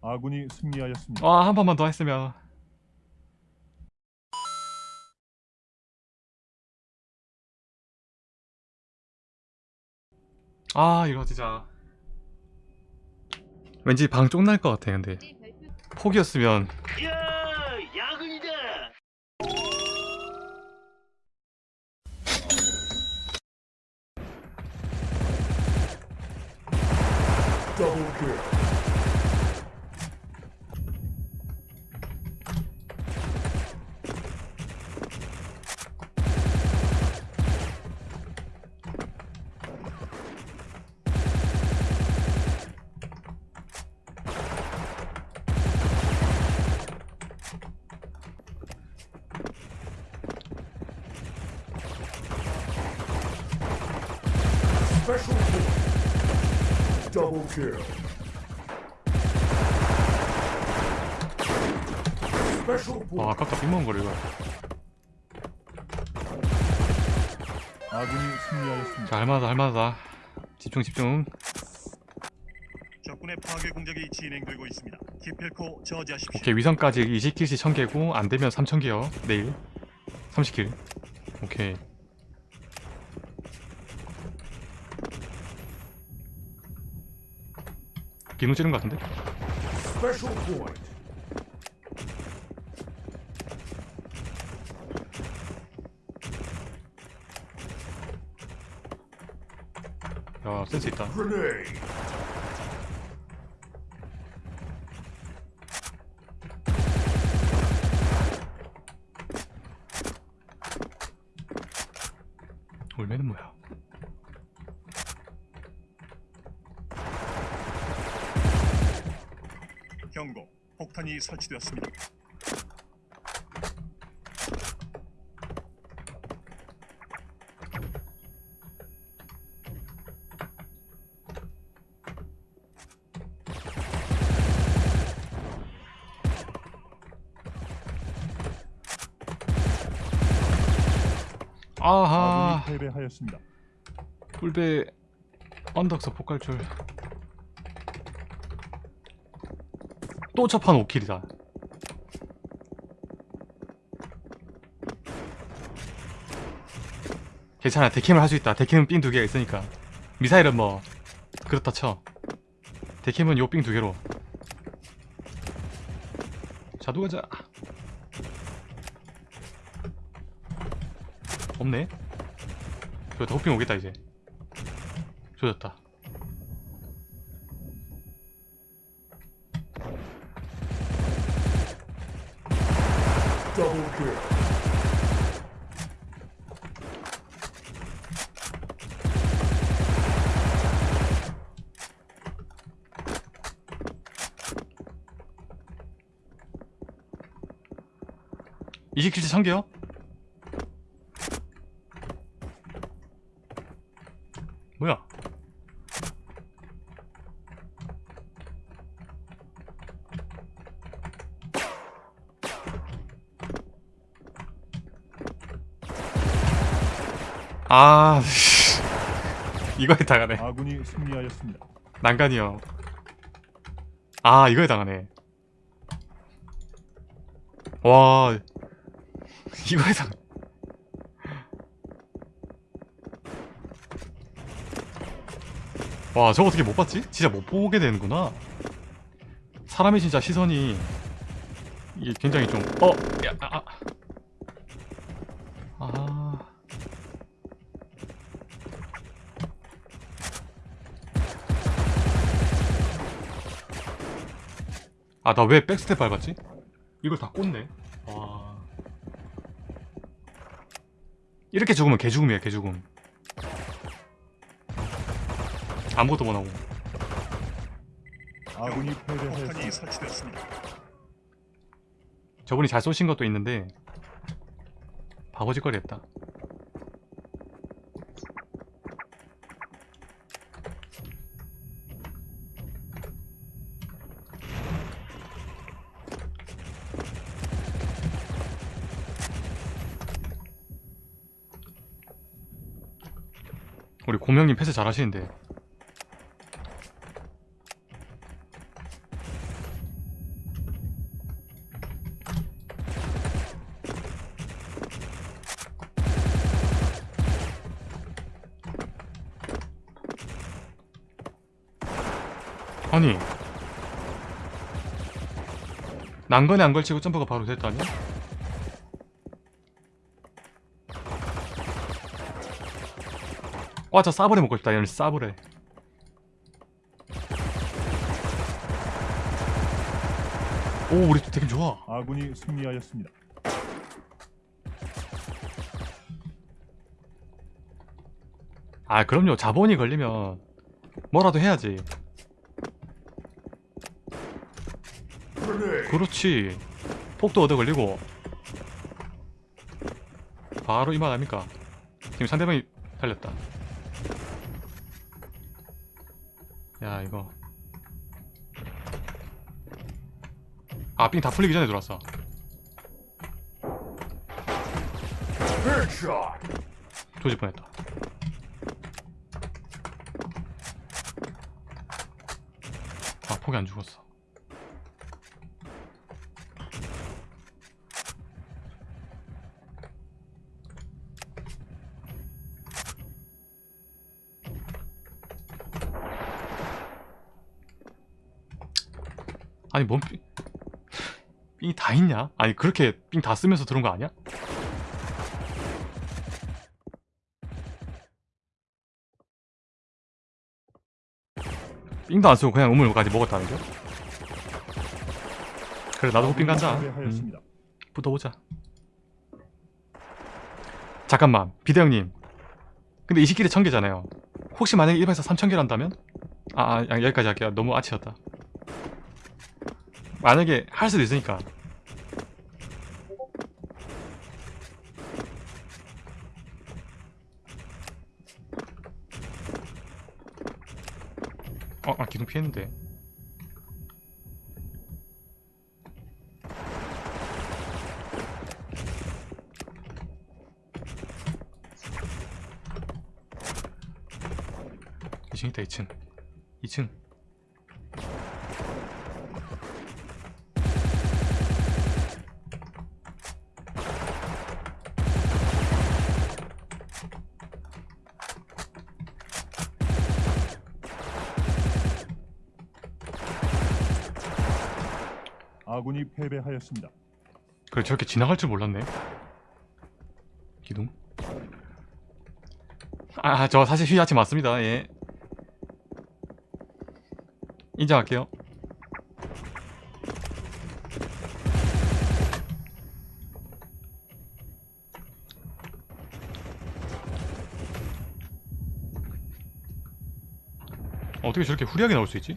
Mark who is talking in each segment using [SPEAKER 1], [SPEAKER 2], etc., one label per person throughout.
[SPEAKER 1] 아군이 승리하였습니다.
[SPEAKER 2] 와, 한 번만 더 했으면. 아, 이거 진짜. 왠지 방 쪽날 것 같아, 근데. 폭이었으면.
[SPEAKER 3] Double kill. Special
[SPEAKER 2] 와,
[SPEAKER 3] point.
[SPEAKER 2] 아깝다, 빅먹은 거를 이거.
[SPEAKER 1] 아군이 승리하였습니다.
[SPEAKER 2] 자, 할만하다, 할만하다. 집중, 집중.
[SPEAKER 4] 적군의 파괴 공작이 진행되고 있습니다. 기필코 저지하십시오.
[SPEAKER 2] 오케이, 위선까지 20킬씩 1000개고, 안 되면 3000개요. 내일. 30킬. 오케이. 기능 찌른 것 같은데? 야, 센스 있다.
[SPEAKER 3] Grenade.
[SPEAKER 2] 올매는 뭐야?
[SPEAKER 4] 경고. 설치되었습니다.
[SPEAKER 2] 아하,
[SPEAKER 1] 패배하였습니다.
[SPEAKER 2] 꿀배 언덕서 폭발줄. 또 첫판 5킬이다. 괜찮아, 데캠을 할 수 있다. 데캠은 삥 두 개가 있으니까. 미사일은 뭐 그렇다 쳐. 데캠은 요 삥 두 개로. 자두 가자. 없네. 저다 호핑 오겠다 이제. 조졌다.
[SPEAKER 3] Double kill.
[SPEAKER 2] 이십 킬째 참게요? 뭐야? 아 이거에 당하네
[SPEAKER 1] 아군이 승리하였습니다.
[SPEAKER 2] 난간이요 아 이거에 당하네 와 이거에 당 와 저거 어떻게 못 봤지? 진짜 못 보게 되는구나 사람의 진짜 시선이 이게 굉장히 좀 어? 야, 아, 아, 나 왜 백스텝 밟았지? 이걸 다 꽂네. 와. 이렇게 죽으면 개죽음이야, 개죽음. 아무것도 못하고.
[SPEAKER 1] 아군이.
[SPEAKER 4] 설치되었습니다.
[SPEAKER 2] 저분이 잘 쏘신 것도 있는데, 바보짓거리 했다. 우리 곰형님 패스 잘하시는데 아니 난간에 안 걸치고 점프가 바로 됐다니? 와 저 싸브레 먹고 싶다. 얘는 싸브레 오 우리 되게 좋아.
[SPEAKER 1] 아군이 승리하였습니다.
[SPEAKER 2] 아 그럼요. 자본이 걸리면 뭐라도 해야지. 그렇지. 폭도 얻어 걸리고. 바로 이만 아닙니까? 지금 상대방이 살렸다 야 이거. 아삥 다 풀리기 전에 들어왔어. 조질 뻔했다. 아 폭이 안 죽었어 아니 뭔 삥... 삥이 다 있냐? 아니 그렇게 삥 다 쓰면서 들어온 거 아니야? 삥도 안 쓰고 그냥 우물까지 먹었다는 거? 그래 나도 삥 간다 음. 붙어보자 잠깐만 비대 형님 근데 20길에 1000개잖아요 혹시 만약에 일반에서 3000개를 한다면? 아, 아 야, 여기까지 할게요 너무 아치였다 만약에 할 수도 있으니까. 어, 아 기둥 피했는데. 이층 있다 2층. 2층
[SPEAKER 1] 하였습니다.
[SPEAKER 2] 그래 저렇게 지나갈 줄 몰랐네. 기둥? 아 저 사실 휘하치 맞습니다. 예. 인정할게요. 어떻게 저렇게 후리하게 나올 수 있지?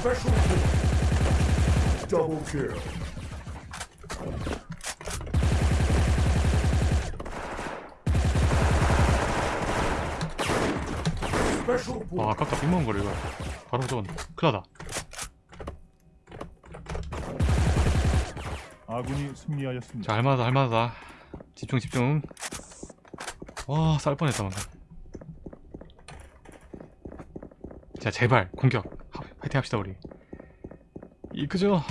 [SPEAKER 3] Special point. Double kill. Point.
[SPEAKER 2] 아깝다 빅먹은 거를 이거 바로 저건 큰일 나다
[SPEAKER 1] 아군이 승리하였습니다.
[SPEAKER 2] 자 할만하다 할만하다 집중 집중 와쌀 뻔했다 방금 자 제발 공격 하- 화이팅 합시다 우리 이끄죠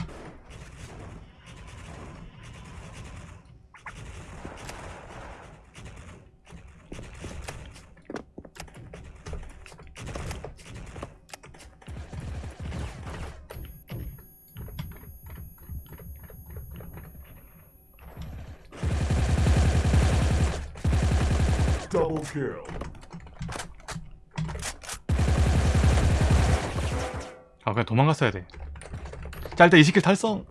[SPEAKER 3] Double kill.
[SPEAKER 2] 도망갔어야 돼 자 일단 20kill 달성.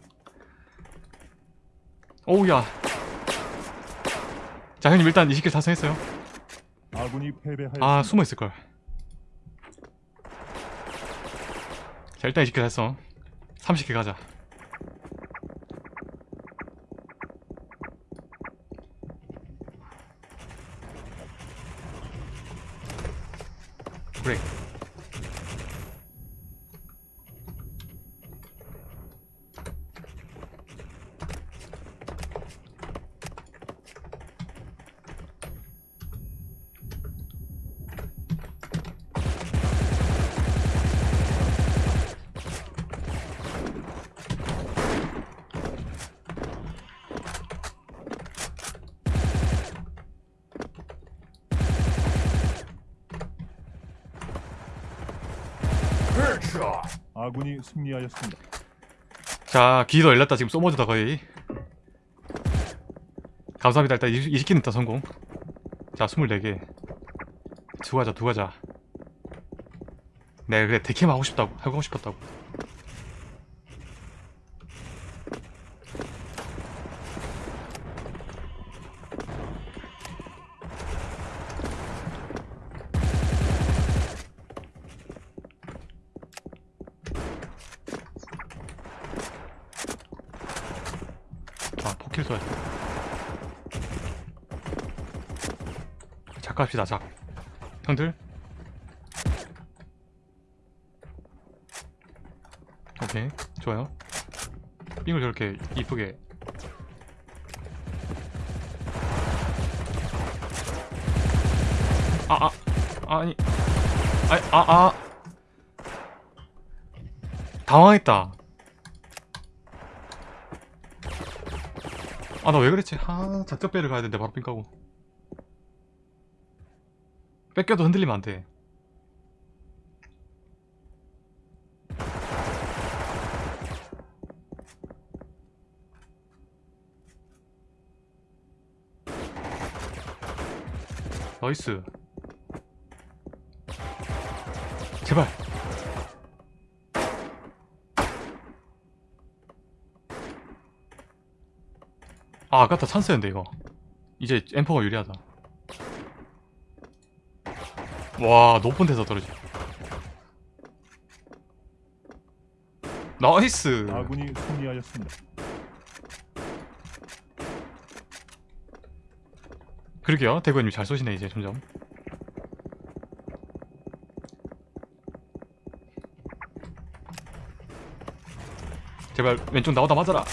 [SPEAKER 2] 오우야. 자 형님 일단 20kill 달성했어요.
[SPEAKER 1] 아군이 패배하였습니다.
[SPEAKER 2] 아 숨어 있을 걸. 자 일단 20kill 달성. 30kill 가자
[SPEAKER 1] 아군이 승리하였습니다.
[SPEAKER 2] 자 기도 열렸다. 지금 소모즈다 거의. 감사합니다. 일단 20kin 일단 성공. 자 24개. 두 가자 두 가자. 네 그래 데캠 하고 싶다고 하고 싶었다고 아 포킬 써야 돼 작갑시다 작. 형들? 오케이 좋아요. 삥을 저렇게 이쁘게. 아아 아, 아니. 아아 아, 아. 당황했다 아 나 왜 그랬지? 아 작전배를 가야 되는데 바로 삥 까고. 뺏겨도 흔들리면 안돼. 나이스. 제발 아 아깝다. 찬스였는데 이거. 이제 엠퍼가 유리하다. 와 높은 데서 떨어지. nice!
[SPEAKER 1] 아군이 승리하였습니다.
[SPEAKER 2] 그러게요. 대구님 잘 쏘시네 이제 점점. 제발 왼쪽 나오다 맞아라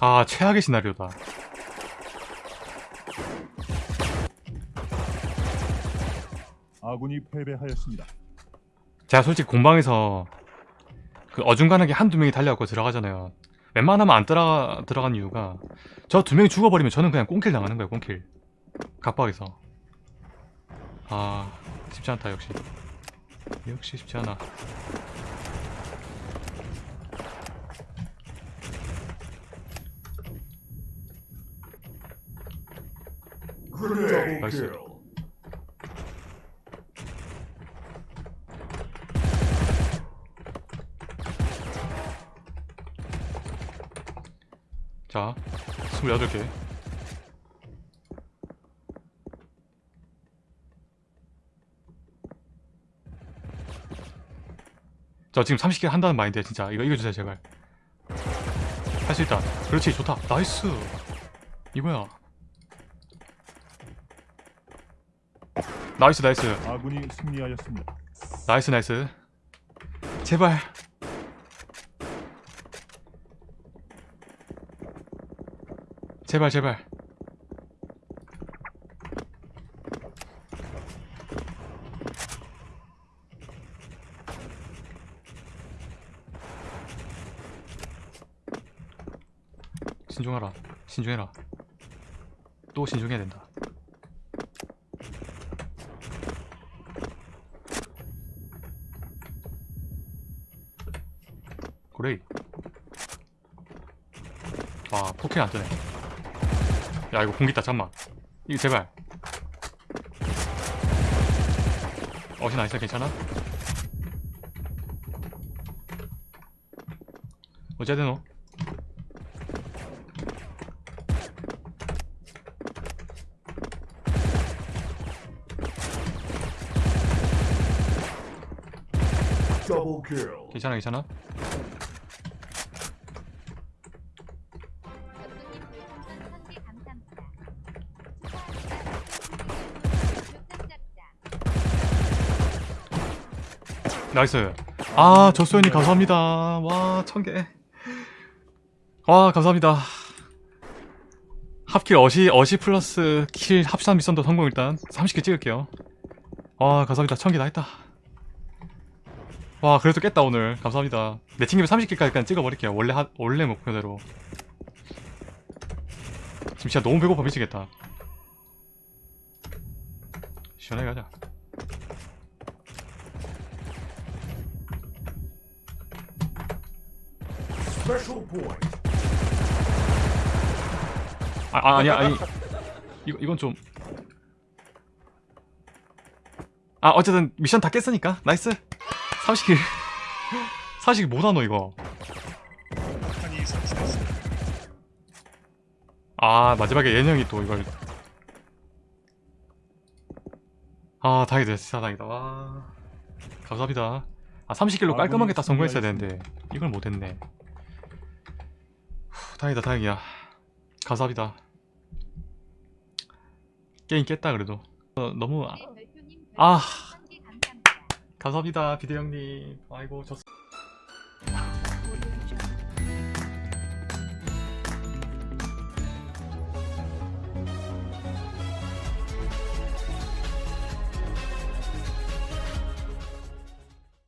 [SPEAKER 2] 아 최악의 시나리오다.
[SPEAKER 1] 아군이 패배하였습니다.
[SPEAKER 2] 제가 솔직히 공방에서 그 어중간하게 한두 명이 달려갖고 들어가잖아요. 웬만하면 안 들어가, 들어간 이유가 저 두 명이 죽어버리면 저는 그냥 꽁킬 당하는 거예요 꽁킬. 각박에서. 아 쉽지 않다 역시. 역시 쉽지 않아
[SPEAKER 3] Kill.
[SPEAKER 2] 자 28개. 저 지금 30개 한다는 마인드야 진짜. 이거 이겨주세요 제발. 할 수 있다. 그렇지 좋다. nice. 이거야 nice nice.
[SPEAKER 1] 아군이 승리하였습니다.
[SPEAKER 2] nice nice. 제발. 제발 제발. 신중하라. 신중해라. 또 신중해야 된다 그래 아 포켓 안 뜨네 야 이거 공기 있다 잠만 이거 제발 어시 나이스 괜찮아? 어째야 되노? 괜찮아 괜찮아? nice. 아 저소연이 감사합니다. 와 천개. 와 감사합니다. 합킬 어시 어시 플러스 kill 합산 미션도 성공 일단 30개 찍을게요. 와 감사합니다. 1000개 다 했다. 와 그래도 깼다 오늘. 감사합니다. 내친김에 30개까지 그냥 찍어버릴게요. 원래 하, 원래 목표대로. 지금 진짜 너무 배고파 미치겠다. 시원하게 가자 아, 아 아니야 아니. 이거 이건 좀. 아 어쨌든 미션 다 깼으니까. nice. 30 kill. 40 kill 못하노 이거.
[SPEAKER 4] 폭탄이 설치됐습니다.
[SPEAKER 2] 아 마지막에 예명이 또 이걸. 아 다행이다 진짜 다행이다. 와. 감사합니다. 아 30킬로 깔끔하게 딱 성공했어야 되는데 이걸 못했네. 후, 다행이다 다행이야. 감사합니다. 게임 깼다 그래도. 어, 너무 아, 아. 감사합니다. 비대 형님. 아이고 저